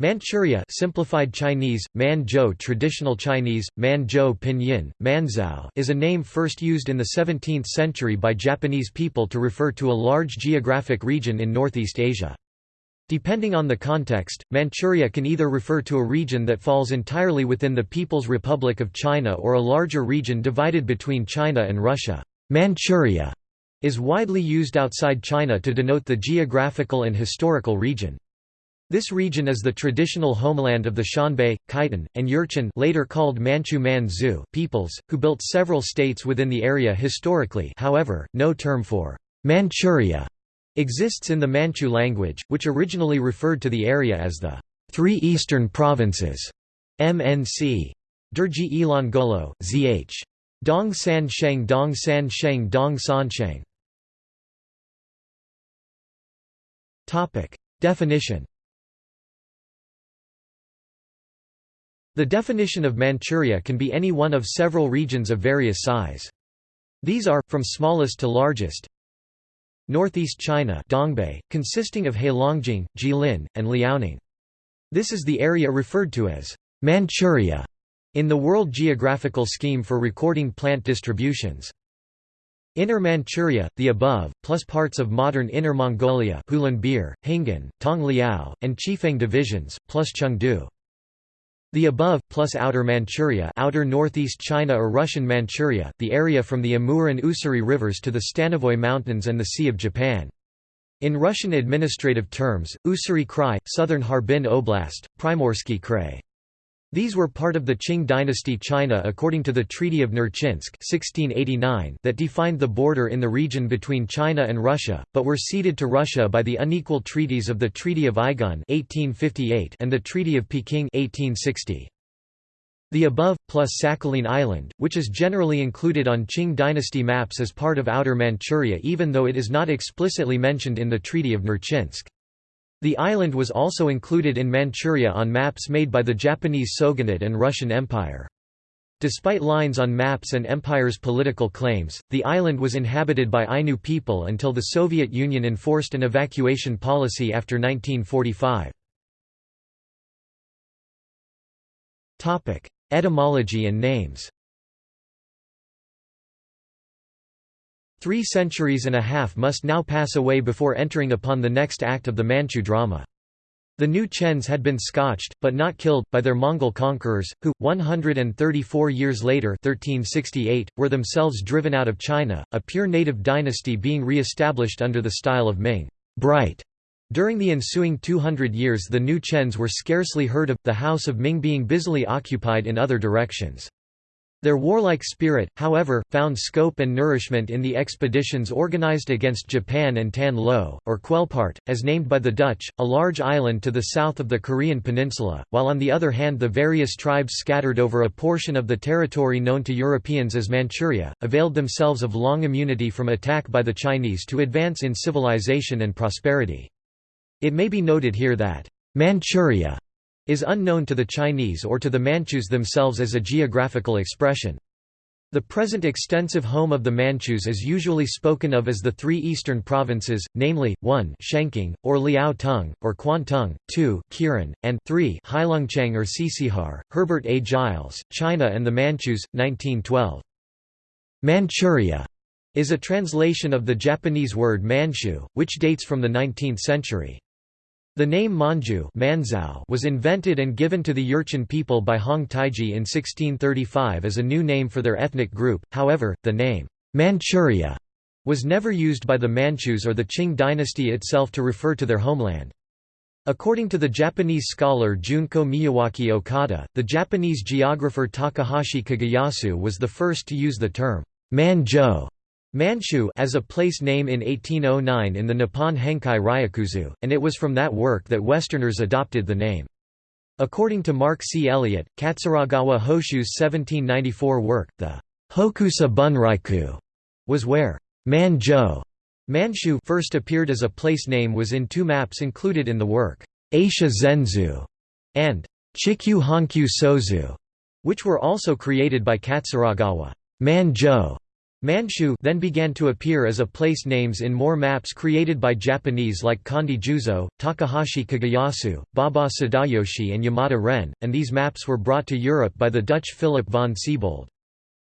Manchuria simplified Chinese, Manzhou traditional Chinese, Manzhou pinyin, Manzhou is a name first used in the 17th century by Japanese people to refer to a large geographic region in Northeast Asia. Depending on the context, Manchuria can either refer to a region that falls entirely within the People's Republic of China or a larger region divided between China and Russia. Manchuria is widely used outside China to denote the geographical and historical region. This region is the traditional homeland of the Xianbei, Khitan, and Jurchen later called Manchu Manzu peoples, who built several states within the area historically however, no term for Manchuria exists in the Manchu language, which originally referred to the area as the Three Eastern Provinces MNC. Derji Ilan Golo, Zh. Dong San Sheng Dong San Sheng Dong San Sheng Definition The definition of Manchuria can be any one of several regions of various size. These are, from smallest to largest, Northeast China Dongbei, consisting of Heilongjiang, Jilin, and Liaoning. This is the area referred to as Manchuria in the World Geographical Scheme for recording plant distributions. Inner Manchuria, the above, plus parts of modern Inner Mongolia Hulunbuir, Hingan, Tongliao, and Chifeng divisions, plus Chengde. The above, plus Outer Manchuria outer northeast China or Russian Manchuria, the area from the Amur and Ussuri rivers to the Stanovoy Mountains and the Sea of Japan. In Russian administrative terms, Ussuri Krai, southern Harbin Oblast, Primorsky Krai. These were part of the Qing dynasty China according to the Treaty of Nerchinsk 1689 that defined the border in the region between China and Russia, but were ceded to Russia by the unequal treaties of the Treaty of Aigun 1858 and the Treaty of Peking 1860. The above, plus Sakhalin Island, which is generally included on Qing dynasty maps as part of Outer Manchuria even though it is not explicitly mentioned in the Treaty of Nerchinsk. The island was also included in Manchuria on maps made by the Japanese Shogunate and Russian Empire. Despite lines on maps and empire's political claims, the island was inhabited by Ainu people until the Soviet Union enforced an evacuation policy after 1945. Etymology and names Three centuries and a half must now pass away before entering upon the next act of the Manchu drama. The new Chens had been scotched, but not killed, by their Mongol conquerors, who, 134 years later 1368, were themselves driven out of China, a pure native dynasty being re-established under the style of Ming bright. During the ensuing 200 years the new Chens were scarcely heard of, the house of Ming being busily occupied in other directions. Their warlike spirit, however, found scope and nourishment in the expeditions organized against Japan and Tan Lo, or Quelpart, as named by the Dutch, a large island to the south of the Korean peninsula, while on the other hand the various tribes scattered over a portion of the territory known to Europeans as Manchuria, availed themselves of long immunity from attack by the Chinese to advance in civilization and prosperity. It may be noted here that, Manchuria is unknown to the Chinese or to the Manchus themselves as a geographical expression. The present extensive home of the Manchus is usually spoken of as the three eastern provinces, namely, 1 Shenking, or Liao Tung, or Kwantung, 2 Kirin, and 3 Heilongjiang or Tsitsihar. Herbert A. Giles, China and the Manchus, 1912. Manchuria is a translation of the Japanese word Manchu, which dates from the 19th century. The name Manju was invented and given to the Jurchen people by Hong Taiji in 1635 as a new name for their ethnic group, however, the name Manchuria was never used by the Manchus or the Qing dynasty itself to refer to their homeland. According to the Japanese scholar Junko Miyawaki Okada, the Japanese geographer Takahashi Kageyasu was the first to use the term Manzhou Manchu as a place name in 1809 in the Nippon Henkai Ryakuzu, and it was from that work that Westerners adopted the name. According to Mark C. Elliott, Katsuragawa Hoshu's 1794 work, the Hokusa Bunryaku was where Manzhou Manchu first appeared as a place name was in two maps included in the work, Ashia Zenzu and Chikyu Honkyu Sozu, which were also created by Katsuragawa. Manzhou Manchu then began to appear as a place names in more maps created by Japanese like Kondo Juzo, Takahashi Kageyasu, Baba Sadayoshi and Yamada Ren, and these maps were brought to Europe by the Dutch Philip von Siebold.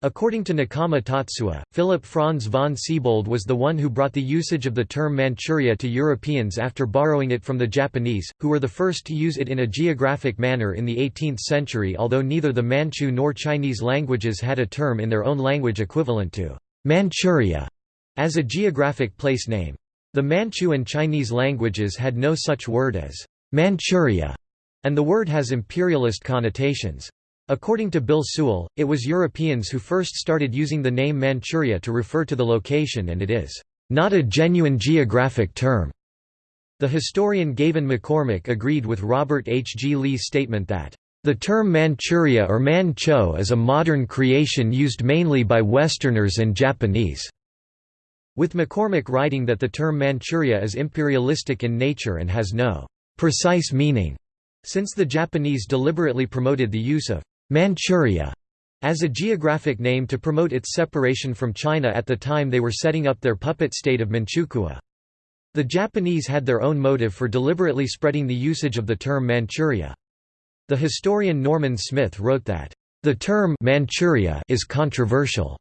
According to Nakama Tatsuya, Philip Franz von Siebold was the one who brought the usage of the term Manchuria to Europeans after borrowing it from the Japanese, who were the first to use it in a geographic manner in the 18th century although neither the Manchu nor Chinese languages had a term in their own language equivalent to Manchuria as a geographic place name. The Manchu and Chinese languages had no such word as Manchuria, and the word has imperialist connotations. According to Bill Sewell, it was Europeans who first started using the name Manchuria to refer to the location and it is not a genuine geographic term. The historian Gavan McCormack agreed with Robert H. G. Lee's statement that the term Manchuria or Mancho is a modern creation used mainly by Westerners and Japanese, with McCormick writing that the term Manchuria is imperialistic in nature and has no precise meaning, since the Japanese deliberately promoted the use of Manchuria as a geographic name to promote its separation from China at the time they were setting up their puppet state of Manchukuo. The Japanese had their own motive for deliberately spreading the usage of the term Manchuria. The historian Norman Smith wrote that, "...the term Manchuria is controversial."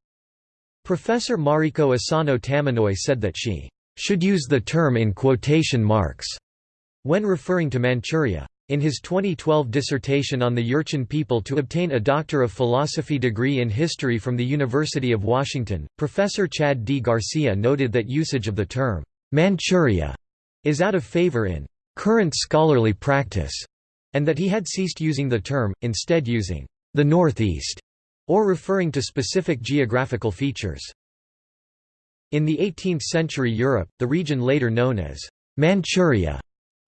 Professor Mariko Asano Tamanoi said that she should use the term in quotation marks when referring to Manchuria. In his 2012 dissertation on the Jurchen people to obtain a Doctor of Philosophy degree in history from the University of Washington, Professor Chad D. Garcia noted that usage of the term, Manchuria, is out of favor in current scholarly practice, and that he had ceased using the term, instead using the Northeast, or referring to specific geographical features. In the 18th century Europe, the region later known as Manchuria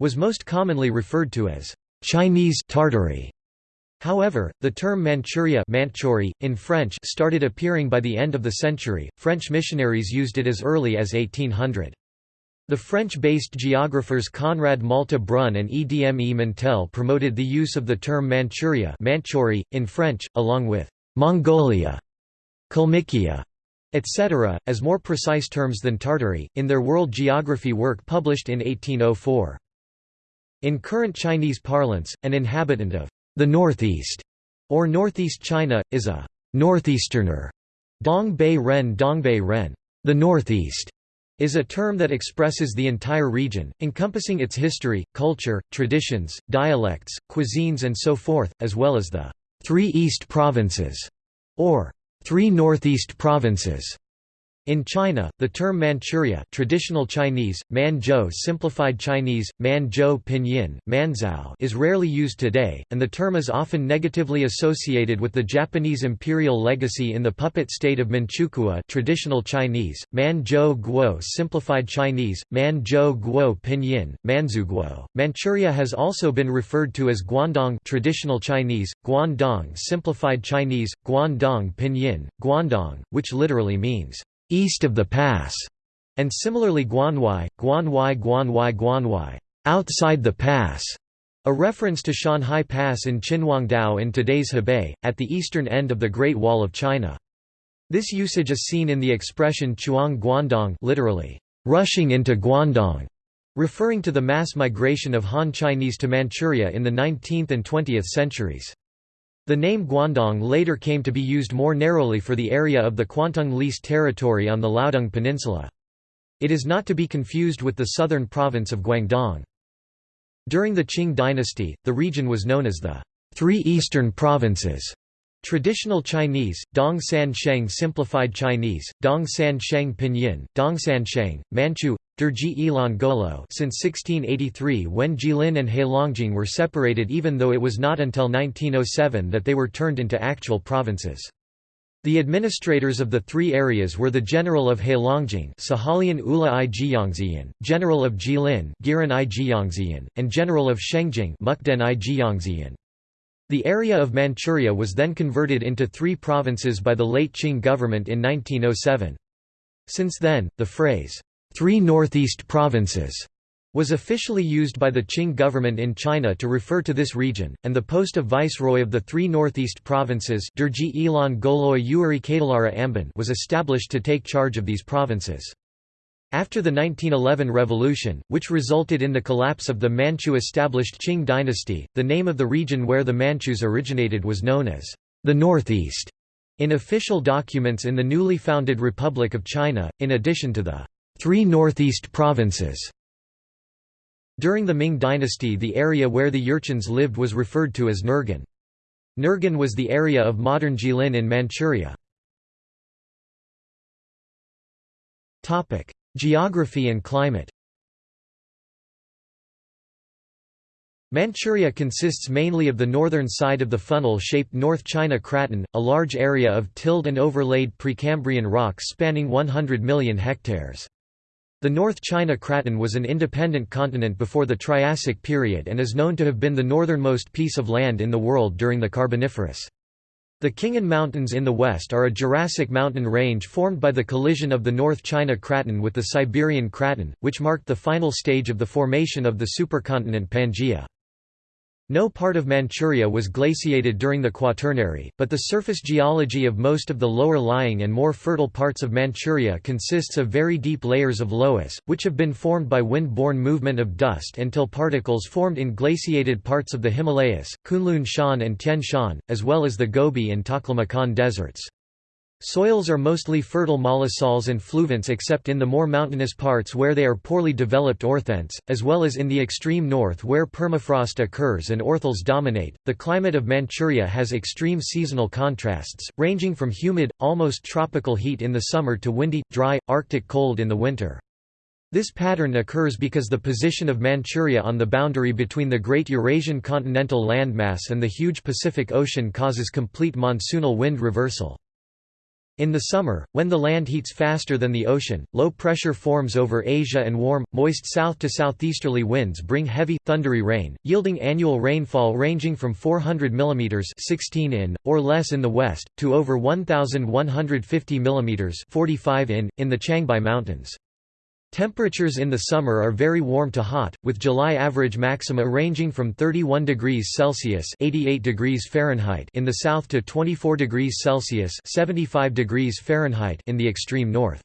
was most commonly referred to as Chinese Tartary. However, the term Manchuria Manchuri, in French started appearing by the end of the century. French missionaries used it as early as 1800. The French-based geographers Conrad Malte-Brun and Edme Mentelle promoted the use of the term Manchuria Manchuri, in French, along with Mongolia, Kalmykia, etc., as more precise terms than Tartary, in their world geography work published in 1804. In current Chinese parlance, an inhabitant of the Northeast or Northeast China, is a northeasterner. Dongbei Ren Dongbei Ren. The Northeast is a term that expresses the entire region, encompassing its history, culture, traditions, dialects, cuisines and so forth, as well as the three East provinces, or three Northeast provinces. In China, the term Manchuria traditional Chinese, Manzhou simplified Chinese, Manzhou pinyin, Manzhou is rarely used today, and the term is often negatively associated with the Japanese imperial legacy in the puppet state of Manchukuo traditional Chinese, Manzhou Guo simplified Chinese, Manzhou Guo pinyin, Manzhuguo. Manchuria has also been referred to as Guandong traditional Chinese, Guandong simplified Chinese, Guandong pinyin, Guandong, which literally means east of the pass, and similarly Guanwai, Guanwai Guanwai Guanwai, outside the pass, a reference to Shanhai Pass in Qinhuangdao in today's Hebei, at the eastern end of the Great Wall of China. This usage is seen in the expression Chuang Guandong literally, rushing into Guandong, referring to the mass migration of Han Chinese to Manchuria in the 19th and 20th centuries. The name Guandong later came to be used more narrowly for the area of the Kwantung leased territory on the Liaodong Peninsula. It is not to be confused with the southern province of Guangdong. During the Qing dynasty, the region was known as the Three Eastern Provinces. Traditional Chinese, Dong San Sheng Simplified Chinese, Dong San Sheng Pinyin, Dong San Sheng, Manchu, Derji Ilan Golo since 1683 when Jilin and Heilongjiang were separated even though it was not until 1907 that they were turned into actual provinces. The administrators of the three areas were the General of Heilongjiang Sahalian Ula i Jiyangziyan, General of Jilin Giran i Jiyangziyan, and General of Shengjing Mukden i. The area of Manchuria was then converted into three provinces by the late Qing government in 1907. Since then, the phrase, Three Northeast Provinces was officially used by the Qing government in China to refer to this region, and the post of viceroy of the three northeast provinces was established to take charge of these provinces. After the 1911 revolution, which resulted in the collapse of the Manchu-established Qing dynasty, the name of the region where the Manchus originated was known as the Northeast in official documents in the newly founded Republic of China, in addition to the three northeast provinces. During the Ming dynasty the area where the Jurchens lived was referred to as Nurgan. Nurgan was the area of modern Jilin in Manchuria. Geography and climate Manchuria consists mainly of the northern side of the funnel-shaped North China Craton, a large area of tilled and overlaid Precambrian rocks spanning 100 million hectares. The North China Craton was an independent continent before the Triassic period and is known to have been the northernmost piece of land in the world during the Carboniferous. The Khingan Mountains in the west are a Jurassic mountain range formed by the collision of the North China Craton with the Siberian Craton, which marked the final stage of the formation of the supercontinent Pangaea. No part of Manchuria was glaciated during the Quaternary, but the surface geology of most of the lower-lying and more fertile parts of Manchuria consists of very deep layers of loess, which have been formed by wind-borne movement of dust until particles formed in glaciated parts of the Himalayas, Kunlun Shan and Tian Shan, as well as the Gobi and Taklamakan deserts. Soils are mostly fertile mollisols and fluvents except in the more mountainous parts where they are poorly developed orthents, as well as in the extreme north where permafrost occurs and orthels dominate. The climate of Manchuria has extreme seasonal contrasts, ranging from humid, almost tropical heat in the summer to windy, dry, arctic cold in the winter. This pattern occurs because the position of Manchuria on the boundary between the Great Eurasian continental landmass and the huge Pacific Ocean causes complete monsoonal wind reversal. In the summer, when the land heats faster than the ocean, low pressure forms over Asia and warm, moist south to southeasterly winds bring heavy, thundery rain, yielding annual rainfall ranging from 400 mm 16 in, or less in the west, to over 1,150 mm 45 in, in the Changbai Mountains. Temperatures in the summer are very warm to hot, with July average maxima ranging from 31 degrees Celsius (88 degrees Fahrenheit) in the south to 24 degrees Celsius (75 degrees Fahrenheit) in the extreme north.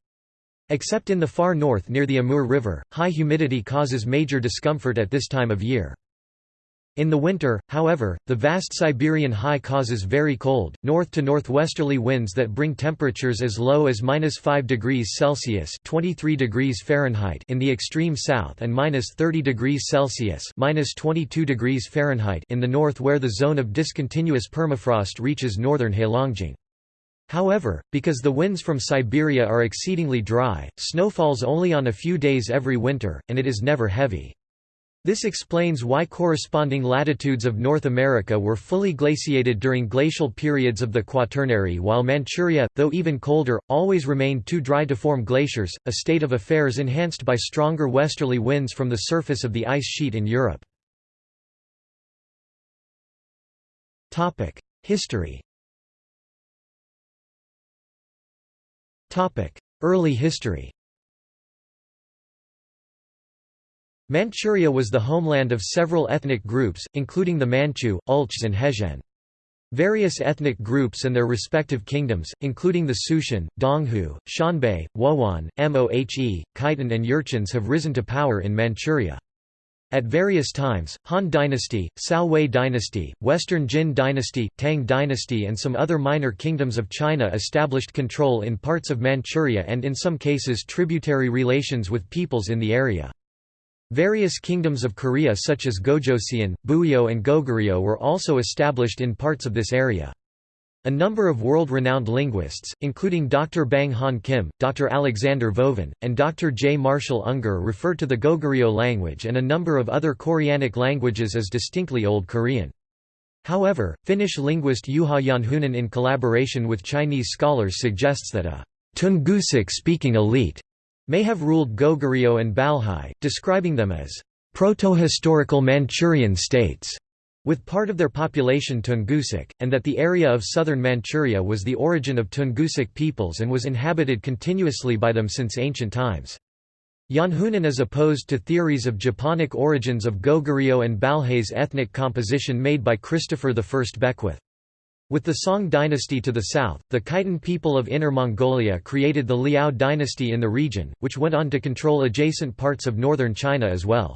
Except in the far north near the Amur River, high humidity causes major discomfort at this time of year. In the winter, however, the vast Siberian high causes very cold, north to northwesterly winds that bring temperatures as low as minus 5 degrees Celsius (23 degrees Fahrenheit) in the extreme south and minus 30 degrees Celsius (minus 22 degrees Fahrenheit) in the north, where the zone of discontinuous permafrost reaches northern Heilongjiang. However, because the winds from Siberia are exceedingly dry, snow falls only on a few days every winter, and it is never heavy. This explains why corresponding latitudes of North America were fully glaciated during glacial periods of the Quaternary while Manchuria, though even colder, always remained too dry to form glaciers, a state of affairs enhanced by stronger westerly winds from the surface of the ice sheet in Europe. History Early history Manchuria was the homeland of several ethnic groups, including the Manchu, Ulchs and Hezhen. Various ethnic groups and their respective kingdoms, including the Sushen, Donghu, Xianbei, Wuhuan, Mohe, Khitan and Jurchens have risen to power in Manchuria. At various times, Han Dynasty, Cao Wei Dynasty, Western Jin Dynasty, Tang Dynasty and some other minor kingdoms of China established control in parts of Manchuria and in some cases tributary relations with peoples in the area. Various kingdoms of Korea such as Gojoseon, Buyeo and Goguryeo were also established in parts of this area. A number of world-renowned linguists, including Dr. Bang Han Kim, Dr. Alexander Vovin, and Dr. J. Marshall Unger refer to the Goguryeo language and a number of other Koreanic languages as distinctly Old Korean. However, Finnish linguist Juha Janhunen in collaboration with Chinese scholars suggests that a Tungusic-speaking elite may have ruled Goguryeo and Balhae, describing them as proto-historical Manchurian states, with part of their population Tungusic, and that the area of southern Manchuria was the origin of Tungusic peoples and was inhabited continuously by them since ancient times. Janhunen is opposed to theories of Japonic origins of Goguryeo and Balhae's ethnic composition made by Christopher I Beckwith. With the Song dynasty to the south, the Khitan people of Inner Mongolia created the Liao dynasty in the region, which went on to control adjacent parts of northern China as well.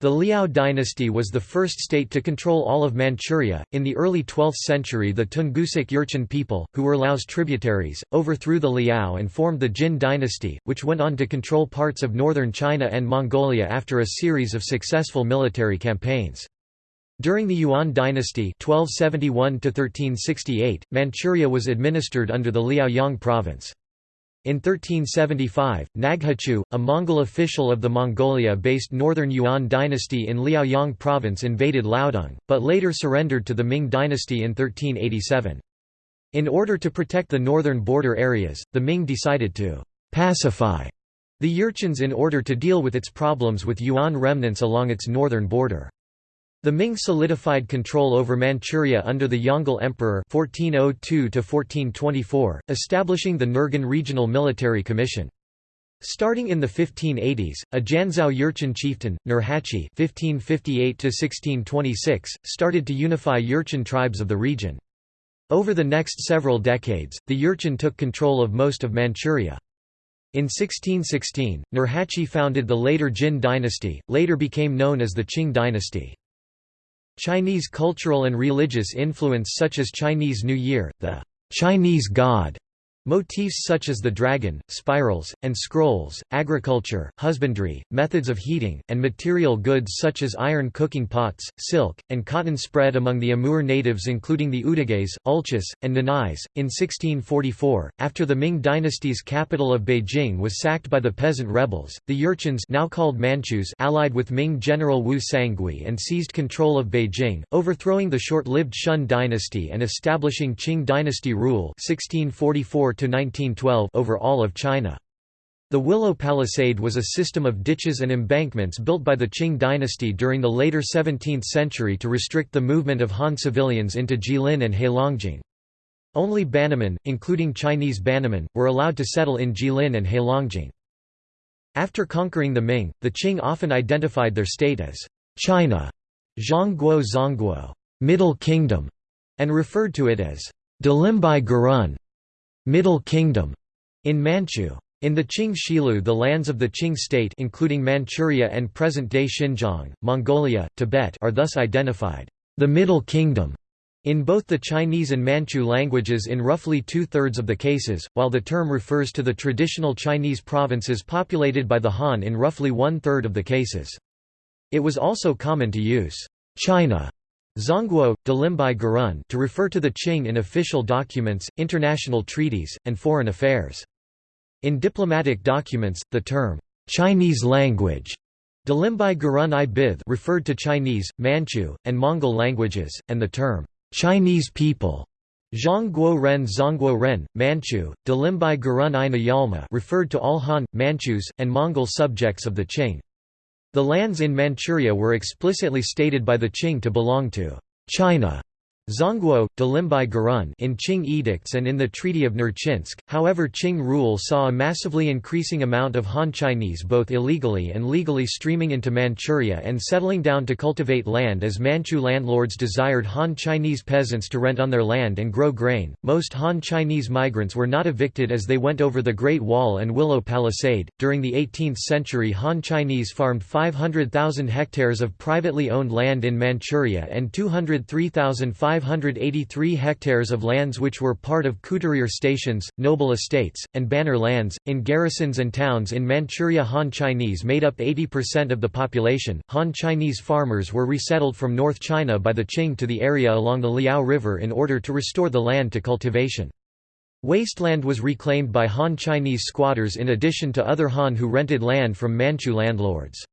The Liao dynasty was the first state to control all of Manchuria. In the early 12th century, the Tungusic Jurchen people, who were Liao's tributaries, overthrew the Liao and formed the Jin dynasty, which went on to control parts of northern China and Mongolia after a series of successful military campaigns. During the Yuan dynasty 1271 Manchuria was administered under the Liaoyang province. In 1375, Naghachu, a Mongol official of the Mongolia-based Northern Yuan dynasty in Liaoyang province invaded Liaodong, but later surrendered to the Ming dynasty in 1387. In order to protect the northern border areas, the Ming decided to «pacify» the Jurchens in order to deal with its problems with Yuan remnants along its northern border. The Ming solidified control over Manchuria under the Yongle Emperor 1402 establishing the Nurgan Regional Military Commission. Starting in the 1580s, a Jianzhou Jurchen chieftain, Nurhaci (1558–1626), started to unify Jurchen tribes of the region. Over the next several decades, the Jurchen took control of most of Manchuria. In 1616, Nurhaci founded the later Jin dynasty, later became known as the Qing dynasty. Chinese cultural and religious influence such as Chinese New Year, the Chinese God, Motifs such as the dragon, spirals, and scrolls, agriculture, husbandry, methods of heating, and material goods such as iron cooking pots, silk, and cotton spread among the Amur natives including the Udeghes, Ulchis, and Nanais. In 1644, after the Ming dynasty's capital of Beijing was sacked by the peasant rebels, the Jurchens now called Manchus allied with Ming general Wu Sangui and seized control of Beijing, overthrowing the short-lived Shun dynasty and establishing Qing dynasty rule 1644 1912 over all of China. The Willow Palisade was a system of ditches and embankments built by the Qing dynasty during the later 17th century to restrict the movement of Han civilians into Jilin and Heilongjiang. Only Bannermen, including Chinese Bannermen, were allowed to settle in Jilin and Heilongjiang. After conquering the Ming, the Qing often identified their state as China, Zhongguo Zongguo, Middle Kingdom, and referred to it as Dalimbai Gurun, Middle Kingdom in Manchu. In the Qing Shilu the lands of the Qing state including Manchuria and present-day Xinjiang, Mongolia, Tibet are thus identified, the Middle Kingdom, in both the Chinese and Manchu languages in roughly two-thirds of the cases, while the term refers to the traditional Chinese provinces populated by the Han in roughly one-third of the cases. It was also common to use China Zongguo, Dalimbai Gurun to refer to the Qing in official documents, international treaties, and foreign affairs. In diplomatic documents, the term, "'Chinese language' Dalimbai Gurun i referred to Chinese, Manchu, and Mongol languages, and the term, "'Chinese people' Zhongguo Ren Zongguo Ren, Manchu, Dalimbai Gurun i Nyalma referred to all Han, Manchus, and Mongol subjects of the Qing. The lands in Manchuria were explicitly stated by the Qing to belong to China. Zongguo, Dalimbai Gurun in Qing edicts and in the Treaty of Nerchinsk, however Qing rule saw a massively increasing amount of Han Chinese both illegally and legally streaming into Manchuria and settling down to cultivate land as Manchu landlords desired Han Chinese peasants to rent on their land and grow grain. Most Han Chinese migrants were not evicted as they went over the Great Wall and Willow Palisade. During the 18th century Han Chinese farmed 500,000 hectares of privately owned land in Manchuria and 203,500 583 hectares of lands which were part of couturier stations, noble estates, and banner lands. In garrisons and towns in Manchuria, Han Chinese made up 80% of the population. Han Chinese farmers were resettled from North China by the Qing to the area along the Liao River in order to restore the land to cultivation. Wasteland was reclaimed by Han Chinese squatters in addition to other Han who rented land from Manchu landlords.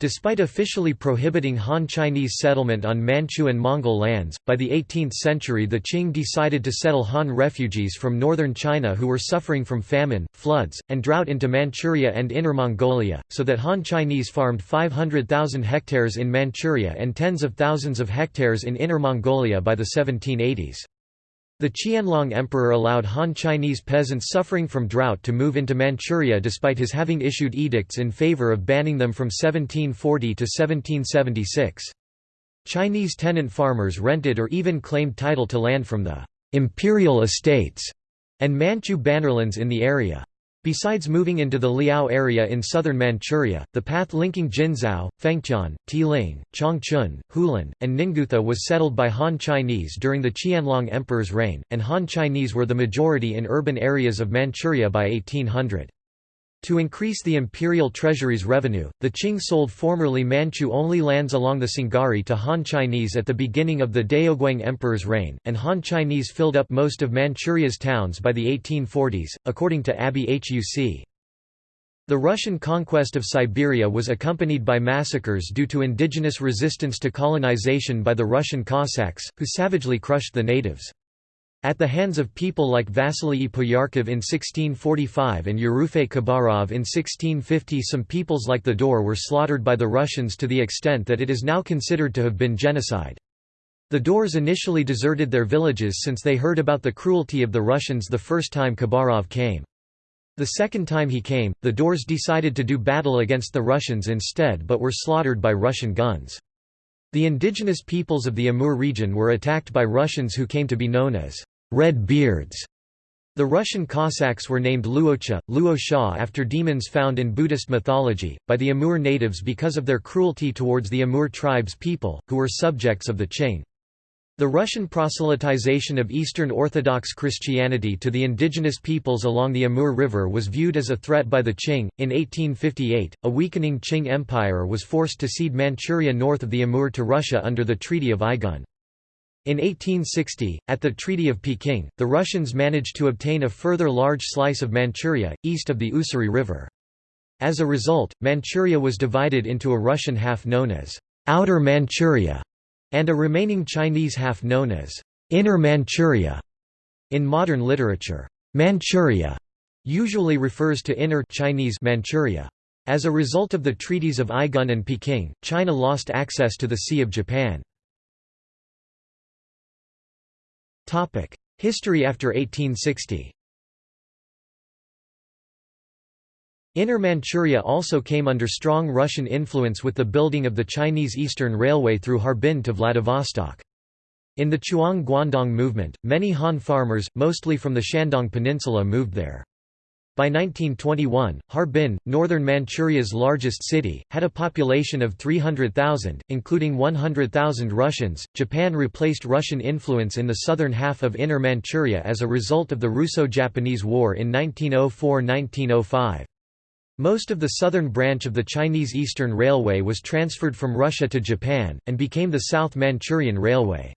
Despite officially prohibiting Han Chinese settlement on Manchu and Mongol lands, by the 18th century the Qing decided to settle Han refugees from northern China who were suffering from famine, floods, and drought into Manchuria and Inner Mongolia, so that Han Chinese farmed 500,000 hectares in Manchuria and tens of thousands of hectares in Inner Mongolia by the 1780s. The Qianlong Emperor allowed Han Chinese peasants suffering from drought to move into Manchuria despite his having issued edicts in favor of banning them from 1740 to 1776. Chinese tenant farmers rented or even claimed title to land from the imperial estates and Manchu bannerlands in the area. Besides moving into the Liao area in southern Manchuria, the path linking Jinzhou, Fengtian, Tieling, Changchun, Hulan, and Ningguta was settled by Han Chinese during the Qianlong Emperor's reign, and Han Chinese were the majority in urban areas of Manchuria by 1800. To increase the imperial treasury's revenue, the Qing sold formerly Manchu-only lands along the Sungari to Han Chinese at the beginning of the Daoguang Emperor's reign, and Han Chinese filled up most of Manchuria's towns by the 1840s, according to Abbé Huc. The Russian conquest of Siberia was accompanied by massacres due to indigenous resistance to colonization by the Russian Cossacks, who savagely crushed the natives. At the hands of people like Vasily Poyarkov in 1645 and Yerofey Khabarov in 1650 some peoples like the Daur were slaughtered by the Russians to the extent that it is now considered to have been genocide. The Daurs initially deserted their villages since they heard about the cruelty of the Russians the first time Khabarov came. The second time he came, the Daurs decided to do battle against the Russians instead but were slaughtered by Russian guns. The indigenous peoples of the Amur region were attacked by Russians who came to be known as Red Beards. The Russian Cossacks were named Luocha, Luo after demons found in Buddhist mythology, by the Amur natives because of their cruelty towards the Amur tribes people, who were subjects of the Qing. The Russian proselytization of Eastern Orthodox Christianity to the indigenous peoples along the Amur River was viewed as a threat by the Qing. In 1858, a weakening Qing Empire was forced to cede Manchuria north of the Amur to Russia under the Treaty of Aigun. In 1860, at the Treaty of Peking, the Russians managed to obtain a further large slice of Manchuria, east of the Ussuri River. As a result, Manchuria was divided into a Russian half known as Outer Manchuria and a remaining Chinese half known as Inner Manchuria. In modern literature, Manchuria usually refers to Inner Chinese Manchuria. As a result of the treaties of Aigun and Peking, China lost access to the Sea of Japan. History after 1860 Inner Manchuria also came under strong Russian influence with the building of the Chinese Eastern Railway through Harbin to Vladivostok. In the Chuang Guandong movement, many Han farmers, mostly from the Shandong Peninsula moved there. By 1921, Harbin, northern Manchuria's largest city, had a population of 300,000, including 100,000 Russians. Japan replaced Russian influence in the southern half of Inner Manchuria as a result of the Russo Japanese War in 1904 1905. Most of the southern branch of the Chinese Eastern Railway was transferred from Russia to Japan, and became the South Manchurian Railway.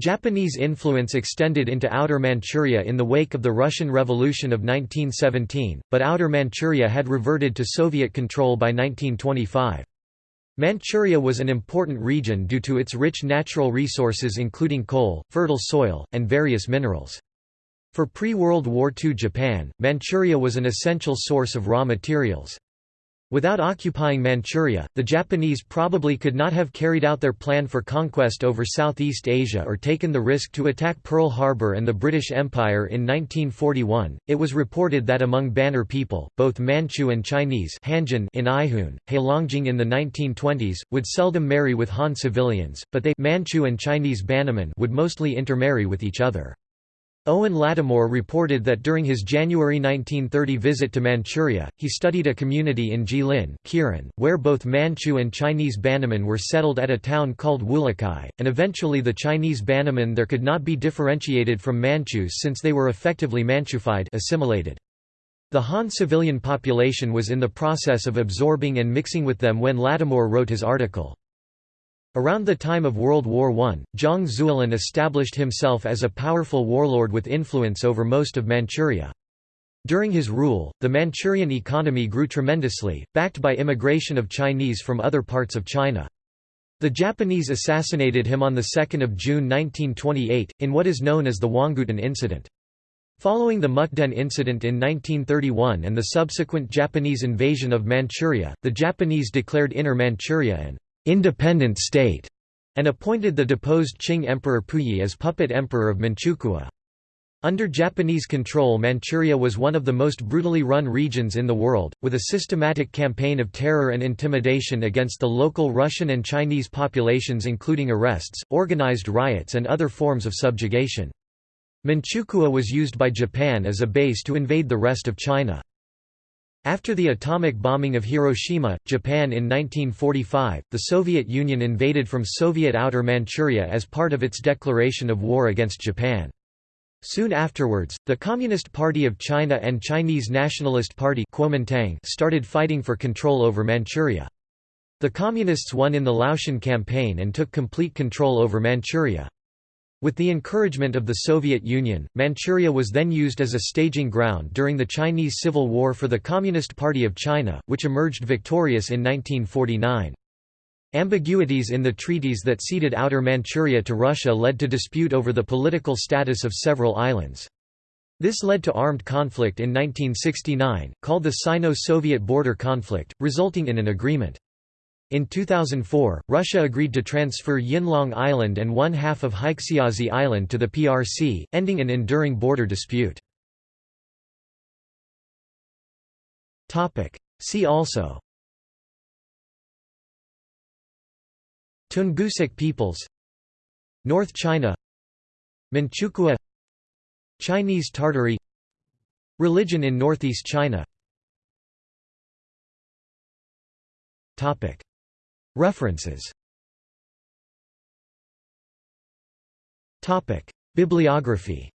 Japanese influence extended into Outer Manchuria in the wake of the Russian Revolution of 1917, but Outer Manchuria had reverted to Soviet control by 1925. Manchuria was an important region due to its rich natural resources including coal, fertile soil, and various minerals. For pre-World War II Japan, Manchuria was an essential source of raw materials. Without occupying Manchuria, the Japanese probably could not have carried out their plan for conquest over Southeast Asia or taken the risk to attack Pearl Harbor and the British Empire in 1941. It was reported that among Banner people, both Manchu and Chinese Hanjun in Aihun, Heilongjiang in the 1920s, would seldom marry with Han civilians, but they Manchu and Chinese Bannermen would mostly intermarry with each other. Owen Lattimore reported that during his January 1930 visit to Manchuria, he studied a community in Jilin Kirin, where both Manchu and Chinese Bannermen were settled at a town called Wulakai, and eventually the Chinese Bannermen there could not be differentiated from Manchus since they were effectively Manchufied assimilated. The Han civilian population was in the process of absorbing and mixing with them when Lattimore wrote his article. Around the time of World War I, Zhang Zuolin established himself as a powerful warlord with influence over most of Manchuria. During his rule, the Manchurian economy grew tremendously, backed by immigration of Chinese from other parts of China. The Japanese assassinated him on 2 June 1928, in what is known as the Huanggutun Incident. Following the Mukden incident in 1931 and the subsequent Japanese invasion of Manchuria, the Japanese declared Inner Manchuria an independent state, and appointed the deposed Qing Emperor Puyi as puppet emperor of Manchukuo. Under Japanese control Manchuria was one of the most brutally run regions in the world, with a systematic campaign of terror and intimidation against the local Russian and Chinese populations including arrests, organized riots and other forms of subjugation. Manchukuo was used by Japan as a base to invade the rest of China. After the atomic bombing of Hiroshima, Japan in 1945, the Soviet Union invaded from Soviet Outer Manchuria as part of its declaration of war against Japan. Soon afterwards, the Communist Party of China and Chinese Nationalist Party Kuomintang started fighting for control over Manchuria. The Communists won in the Liaoshen campaign and took complete control over Manchuria. With the encouragement of the Soviet Union, Manchuria was then used as a staging ground during the Chinese Civil War for the Communist Party of China, which emerged victorious in 1949. Ambiguities in the treaties that ceded Outer Manchuria to Russia led to dispute over the political status of several islands. This led to armed conflict in 1969, called the Sino-Soviet border conflict, resulting in an agreement. In 2004, Russia agreed to transfer Yinlong Island and one half of Haixiazi Island to the PRC, ending an enduring border dispute. See also. Tungusic peoples. North China. Manchukuo. Chinese Tartary. Religion in northeast China References Bibliography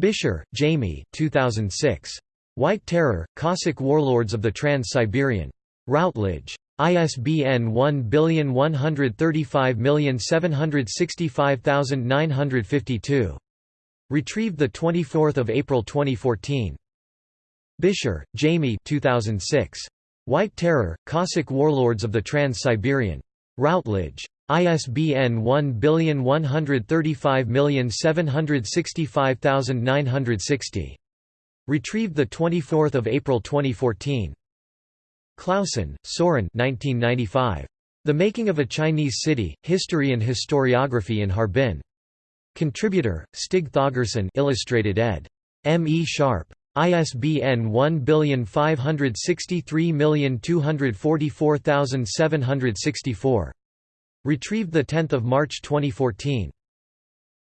Bisher, Jamie 2006. White Terror, Cossack Warlords of the Trans-Siberian. Routledge. ISBN 1135765952. Retrieved 24 April 2014. Bisher, Jamie 2006. White Terror, Cossack Warlords of the Trans-Siberian. Routledge. ISBN 1135765960. Retrieved 24 April 2014. Clausen, Soren 1995. The Making of a Chinese City, History and Historiography in Harbin. Contributor, Stig Thøgersen Illustrated ed. M. E. Sharpe. ISBN 1563244764. Retrieved 10 March 2014.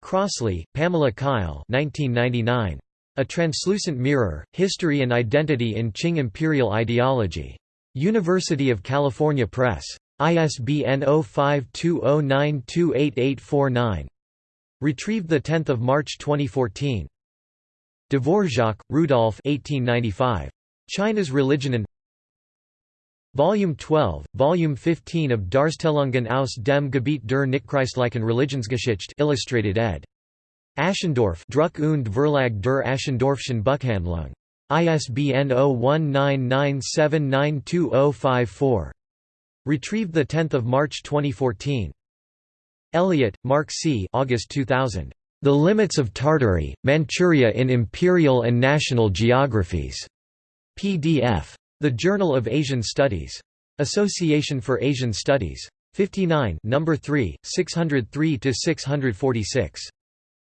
Crossley, Pamela Kyle 1999. A Translucent Mirror, History and Identity in Qing Imperial Ideology. University of California Press. ISBN 0520928849. Retrieved 10 March 2014. Dvorak, Rudolf 1895. China's Religion and Volume 12, Volume 15 of Darstellungen aus dem Gebiet der Nichtchristlichen Religionsgeschichte Illustrated ed. Aschendorff Druck und Verlag der Aschendorffschen Buchhandlung. ISBN 0199792054. Retrieved 10 March 2014. Elliott, Mark C. August 2000. The Limits of Tartary, Manchuria in Imperial and National Geographies. PDF. The Journal of Asian Studies. Association for Asian Studies. 59 No. 3, 603–646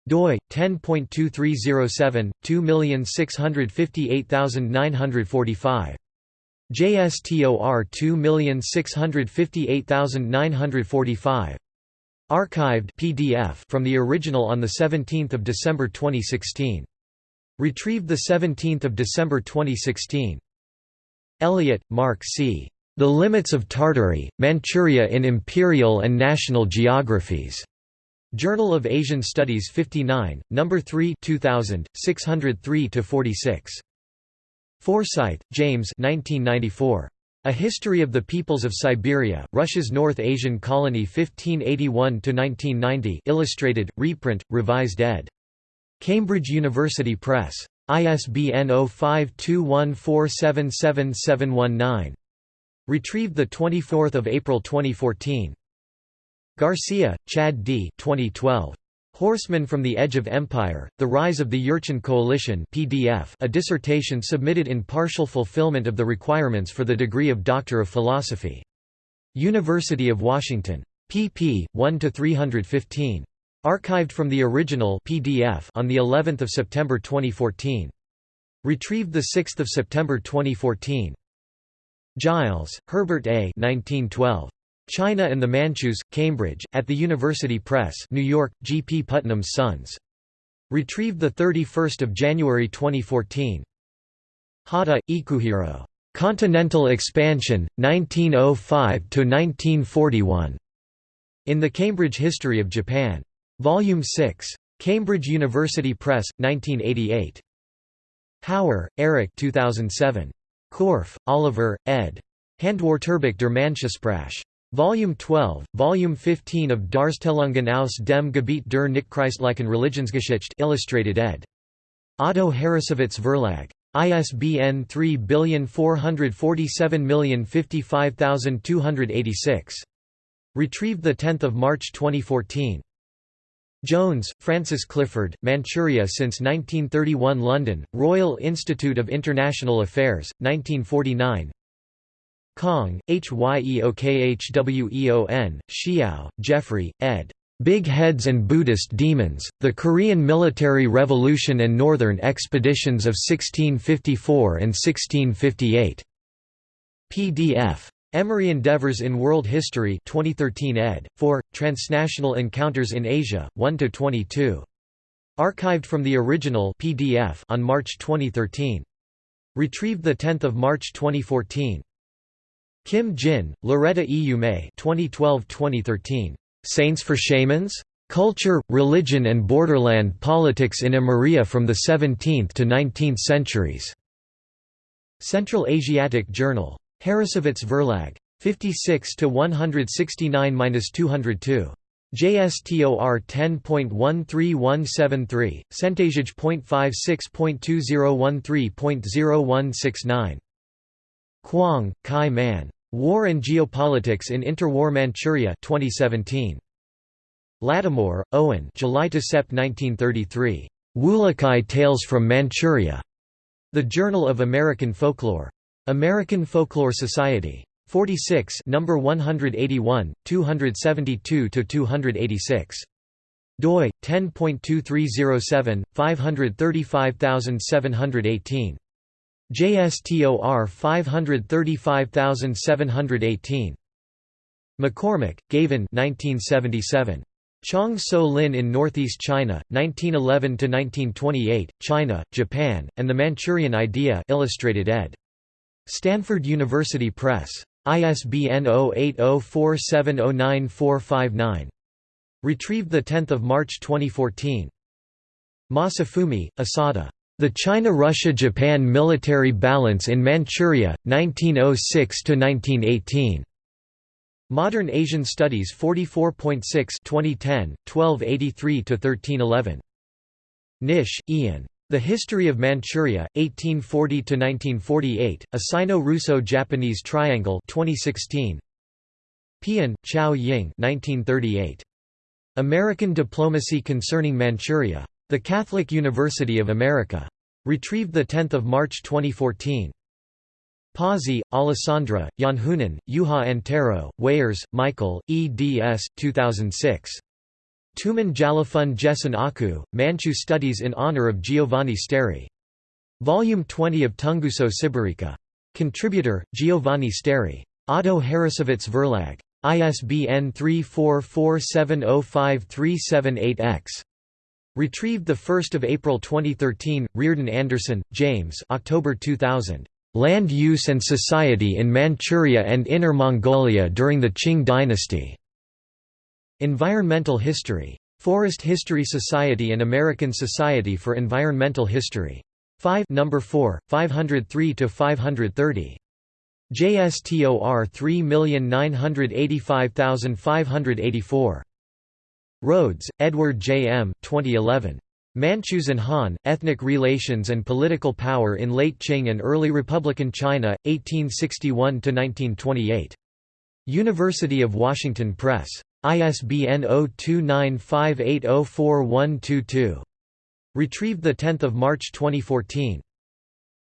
doi 10.2307 2658945 JSTOR 2658945 Archived PDF from the original on the 17th of December 2016 Retrieved the 17th of December 2016 Elliott, Mark C. The Limits of Tartary, Manchuria in Imperial and National Geographies. Journal of Asian Studies 59, No. 3 2000, 603–46. Forsyth, James 1994. A History of the Peoples of Siberia, Russia's North Asian Colony 1581–1990 illustrated, reprint, revised ed. Cambridge University Press. ISBN 0521477719. Retrieved 24 April 2014. Garcia, Chad D. 2012. Horsemen from the Edge of Empire, The Rise of the Jurchen Coalition PDF a dissertation submitted in partial fulfillment of the requirements for the degree of Doctor of Philosophy. University of Washington. pp. 1–315. Archived from the original PDF on the 11th of September 2014. Retrieved the 6th of September 2014. Giles, Herbert A. 1912. China and the Manchus, Cambridge, at the University Press, New York, G. P. Putnam's Sons. Retrieved 31 January 2014. Hata, Ikuhiro. Continental Expansion, 1905–1941. In the Cambridge History of Japan. Volume 6. Cambridge University Press, 1988. Hauer, Eric 2007. Korff, Oliver, ed. Handwörterbuch der Manchesprache. Volume 12, Volume 15 of Darstellungen aus dem Gebiet der Nichtchristlichen Religionsgeschichte illustrated ed. Otto Harrassowitz Verlag. ISBN 3447055286. Retrieved 10 March 2014. Jones, Francis Clifford, Manchuria since 1931 London, Royal Institute of International Affairs, 1949 Kang, Hyeokhweon, Xiao, Jeffrey, ed. Big Heads and Buddhist Demons, The Korean Military Revolution and Northern Expeditions of 1654 and 1658. PDF. Emory Endeavors in World History 2013 ed. 4, Transnational Encounters in Asia, 1–22. Archived from the original PDF on March 2013. Retrieved 10 March 2014. Kim Jin, Loretta E. May 2012-2013. Saints for Shamans? Culture, Religion and Borderland Politics in Amuria from the 17th to 19th Centuries. Central Asiatic Journal. Harrassowitz Verlag. 56 to 169-202. JSTOR 10.13173, centagege.56.2013.0169. Kwong, Kai Man. War and Geopolitics in Interwar Manchuria 2017. Lattimore, Owen July to Sep 1933. Wulakai Tales from Manchuria. The Journal of American Folklore. American Folklore Society. 46 number 181, 272–286. doi, 10.2307, 535718. JSTOR 535718. McCormack, Gavan 1977. Chang Tso-lin in Northeast China, 1911–1928, China, Japan, and the Manchurian Idea illustrated ed. Stanford University Press. ISBN 0804709459. Retrieved 10 March 2014. Masafumi, Asada. The China–Russia–Japan Military Balance in Manchuria, 1906–1918. Modern Asian Studies 44.6 2010, 1283–1311. Nish, Ian. The History of Manchuria, 1840–1948, A Sino-Russo-Japanese Triangle 2016. Pian, Chao Ying 1938. American Diplomacy Concerning Manchuria. The Catholic University of America. Retrieved 10 March 2014. Pozzi, Alessandra, Janhunen, Juha Antero, Weiers, Michael, eds. 2006. Tuman Jalafun Jessen Aku, Manchu Studies in Honor of Giovanni Stary. Volume 20 of Tunguso Sibirica. Contributor, Giovanni Stary. Otto Harrassowitz Verlag. ISBN 3447053788-X. Retrieved 1 April 2013, Reardon Anderson, James October 2000. Land Use and Society in Manchuria and Inner Mongolia during the Qing dynasty. Environmental History. Forest History Society and American Society for Environmental History. 5 number 4, 503–530. JSTOR 3985584. Rhoads, Edward J. M. 2011. Manchus and Han, Ethnic Relations and Political Power in Late Qing and Early Republican China, 1861–1928. University of Washington Press. ISBN 0295804122. Retrieved 10 March 2014.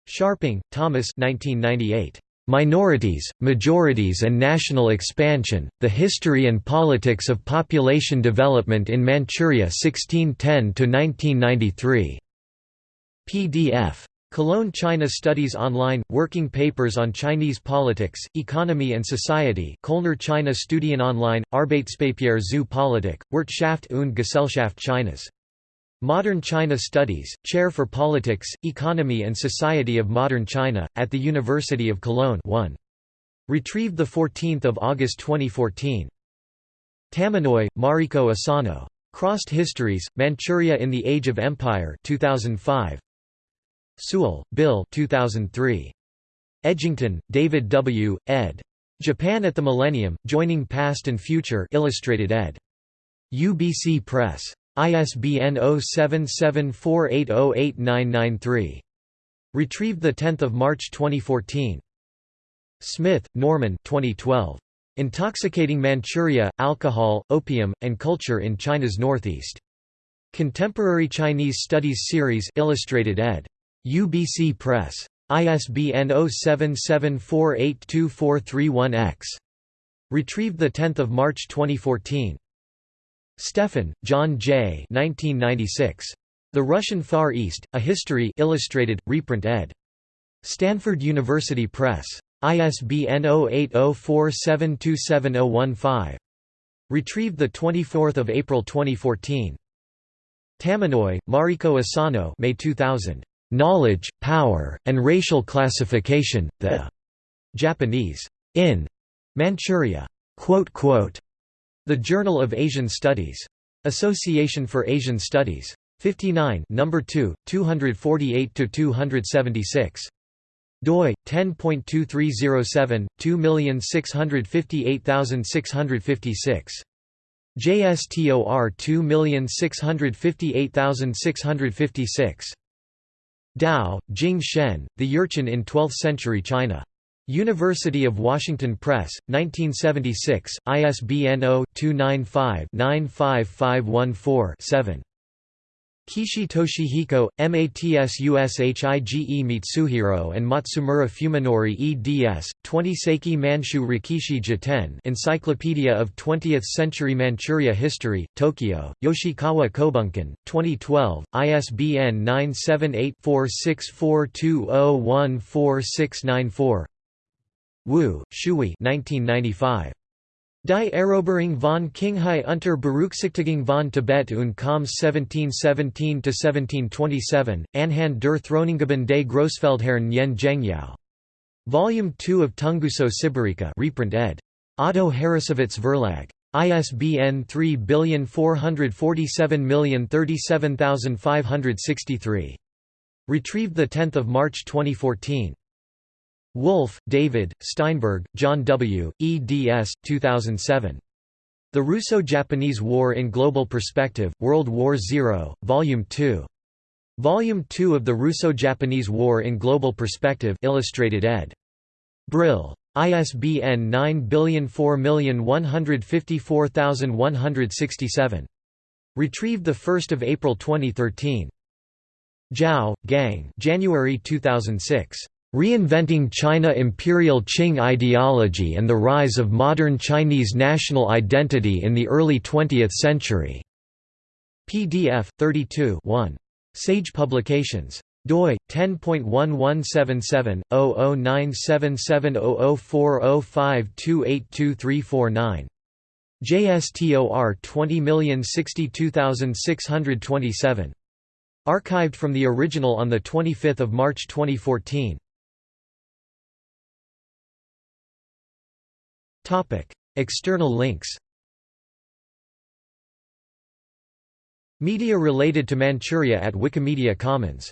Scharping, Thomas 1998. Minorities, Majorities and National Expansion, The History and Politics of Population Development in Manchuria 1610–1993. PDF. Cologne China Studies Online – Working Papers on Chinese Politics, Economy and Society Kölner China Studien Online, Arbeitspapier zu Politik, Wirtschaft und Gesellschaft Chinas. Modern China Studies, Chair for Politics, Economy and Society of Modern China, at the University of Cologne 1. Retrieved 14 August 2014. Tamanoi, Mariko Asano. Crossed Histories, Manchuria in the Age of Empire 2005. Sewell, Bill 2003. Edgington, David W., ed. Japan at the Millennium, Joining Past and Future Illustrated ed. UBC Press. ISBN 0774808993. Retrieved 10 March 2014. Smith, Norman 2012. Intoxicating Manchuria, Alcohol, Opium, and Culture in China's Northeast. Contemporary Chinese Studies Series Illustrated ed. UBC Press. ISBN 0774824431-X. Retrieved 10 March 2014. Stephan, John J. 1996. The Russian Far East, A History Illustrated, reprint ed. Stanford University Press. ISBN 0804727015. Retrieved 24 April 2014. Tamanoi, Mariko Asano May 2000. Knowledge, Power, and Racial Classification, The Japanese in Manchuria. The Journal of Asian Studies. Association for Asian Studies. 59 number 2, 248–276. doi, 10.2307, 2658656. JSTOR 2658656. Tao, Jing Shen, The Jurchen in Twelfth-Century China. University of Washington Press, 1976, ISBN 0-295-95514-7. Kishi Toshihiko, Matsushige Mitsuhiro and Matsumura Fuminori eds. 20 Seiki Manchu Rekishi Jiten Encyclopedia of 20th-Century Manchuria History, Tokyo, Yoshikawa Kobunkan, 2012, ISBN 978-4642014694 Wu, Shui 1995. Die Eroberung von Qinghai unter Berücksichtigung von Tibet und Khams 1717–1727, Anhand der Throneingaben des Großfeldherren Nian Gengyao. Volume 2 of Tunguso Sibirica reprint ed. Otto Harrassowitz Verlag. ISBN 3447037563. Retrieved 10 March 2014. Wolff, David, Steinberg, John W., eds. 2007. The Russo-Japanese War in Global Perspective, World War Zero, Volume 2. Volume 2 of the Russo-Japanese War in Global Perspective Illustrated ed. Brill. ISBN 9004154167. Retrieved 1 April 2013. Zhao, Gang January 2006. Reinventing China Imperial Qing Ideology and the Rise of Modern Chinese National Identity in the Early Twentieth Century. PDF 32 1. Sage Publications. doi 10.1177/0097700405282349. JSTOR 20062627. Archived from the original on 25 March 2014. External links Media related to Manchuria at Wikimedia Commons